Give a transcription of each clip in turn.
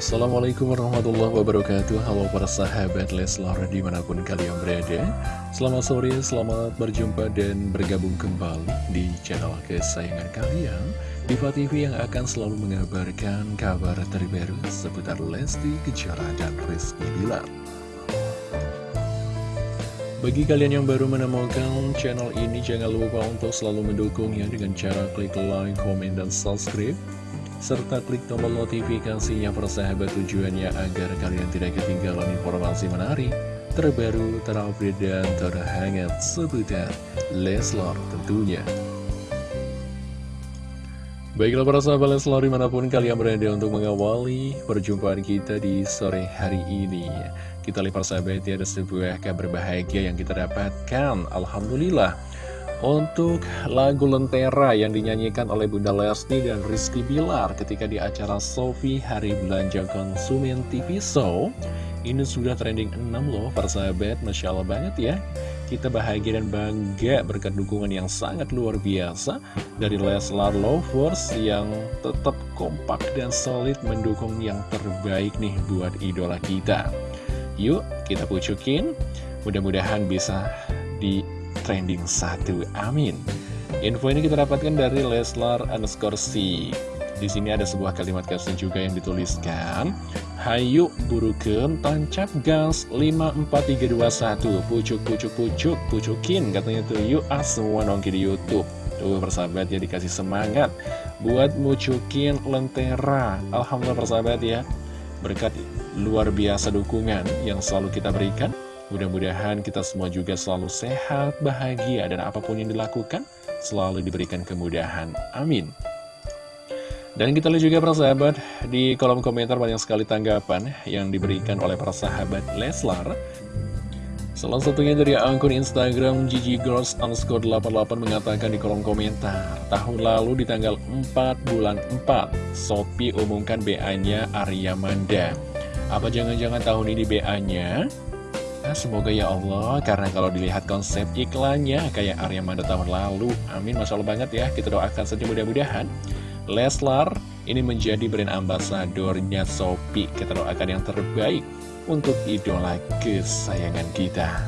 Assalamualaikum warahmatullahi wabarakatuh. Halo para sahabat Leslar di mana pun kalian berada. Selamat sore, selamat berjumpa dan bergabung kembali di channel kesayangan kalian Diva TV yang akan selalu mengabarkan kabar terbaru seputar Lesti Kejora dan Rizky Bilar. Bagi kalian yang baru menemukan channel ini, jangan lupa untuk selalu mendukungnya dengan cara klik like, komen, dan subscribe serta klik tombol notifikasinya persahabat tujuannya agar kalian tidak ketinggalan informasi menarik, terbaru, terupdate, dan terhangat seputar Leslar tentunya. Baiklah para sahabat Leslar di mana pun kalian berada untuk mengawali perjumpaan kita di sore hari ini. Kita lihat persahabat ya ada sebuah kabar bahagia yang kita dapatkan. Alhamdulillah. Untuk lagu Lentera yang dinyanyikan oleh Bunda Lesti dan Rizky Bilar ketika di acara Sofi Hari Belanja Konsumen TV Show Ini sudah trending 6 loh persahabat, Masya Allah banget ya. Kita bahagia dan bangga berkat dukungan yang sangat luar biasa Dari Leslar Lovers yang tetap kompak dan solid mendukung yang terbaik nih buat idola kita. Yuk kita pucukin, mudah-mudahan bisa di trending satu. Amin. Info ini kita dapatkan dari Leslar underscore C. Di sini ada sebuah kalimat caption juga yang dituliskan Hayu buruken tancap gas 54321 Pucuk pucuk pucuk pucukin katanya tuh yuk ah semua nongki di Youtube Tuh persahabat ya dikasih semangat Buat mucukin lentera Alhamdulillah persahabat ya Berkat luar biasa dukungan yang selalu kita berikan Mudah-mudahan kita semua juga selalu sehat, bahagia, dan apa pun yang dilakukan selalu diberikan kemudahan. Amin. Dan kita lihat juga para sahabat, di kolom komentar banyak sekali tanggapan yang diberikan oleh para sahabat Leslar. Salah satunya dari akun Instagram Gigi Girls underscore 88 mengatakan di kolom komentar Tahun lalu di tanggal 4 bulan 4 Sopi umumkan BA-nya Arya Manda Apa jangan-jangan tahun ini BA-nya Nah, semoga ya Allah, karena kalau dilihat konsep iklannya kayak Arya Manda tahun lalu. Amin, Masya Allah banget ya. Kita doakan saja mudah-mudahan. Leslar ini menjadi brand ambasadornya Sopi. Kita doakan yang terbaik untuk idola kesayangan kita.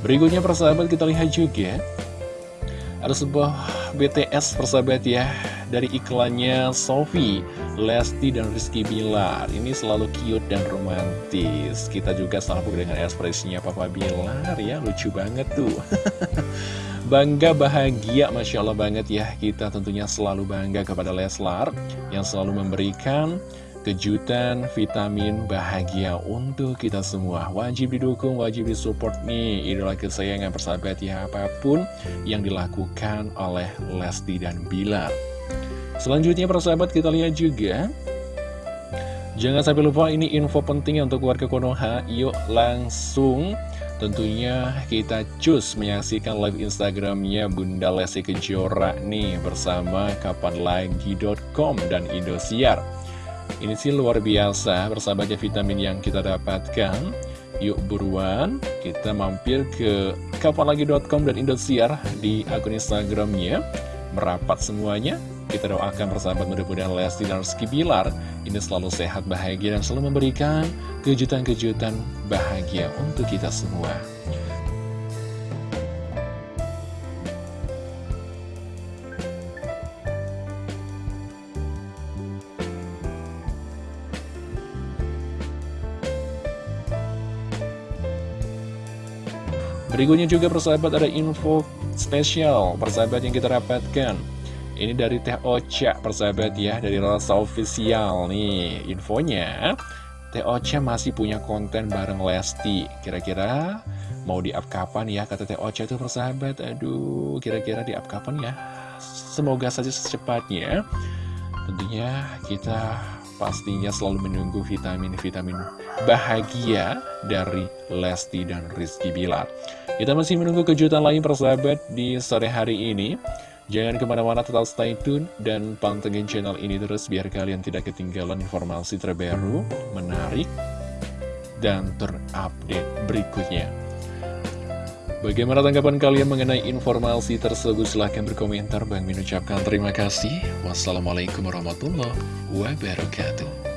Berikutnya persahabat kita lihat juga. Ada sebuah BTS persahabat ya Dari iklannya Sofi, Lesti, dan Rizky Bilar. Ini selalu cute dan romantis. Kita juga selalu dengan ekspresinya Papa Bilar ya Lucu banget tuh. Bangga bahagia Masya Allah banget ya. Kita tentunya selalu bangga kepada Leslar Yang selalu memberikan kejutan, vitamin, bahagia untuk kita semua. Wajib didukung, wajib disupport nih, idola kesayangan persahabat ya, apa pun yang dilakukan oleh Lesti dan Bilar. Selanjutnya persahabat kita lihat juga, jangan sampai lupa ini info penting untuk warga Konoha, yuk langsung Tentunya kita cus menyaksikan live Instagramnya Bunda Lesti Kejora nih bersama kapanlagi.com dan Indosiar. Ini sih luar biasa bersahabatnya vitamin yang kita dapatkan. Yuk buruan kita mampir ke kapanlagi.com dan Indosiar di akun Instagramnya. Merapat semuanya Kita doakan persahabat mudah-mudahan Lesti dan Rizky Bilar. Ini selalu sehat, bahagia dan selalu memberikan kejutan-kejutan bahagia untuk kita semua Berikutnya juga persahabat ada info spesial persahabat yang kita dapatkan. Ini dari Teh Ocha persahabat ya dari Rasa Official nih infonya. Teh Ocha masih punya konten bareng Lesti. Kira-kira mau di up kapan ya kata Teh Ocha itu persahabat? Aduh kira-kira di up kapan ya? Semoga saja secepatnya. Tentunya kita pastinya selalu menunggu vitamin-vitamin bahagia dari Lesti dan Rizky Bilar. Kita masih menunggu kejutan lain persahabat di sore hari ini. Jangan ke mana-mana tetap stay tune dan pantengin channel ini terus biar kalian tidak ketinggalan informasi terbaru, menarik, dan terupdate berikutnya. Bagaimana tanggapan kalian mengenai informasi tersebut? Silahkan berkomentar. Bang Min ucapkan terima kasih. Wassalamualaikum warahmatullahi wabarakatuh.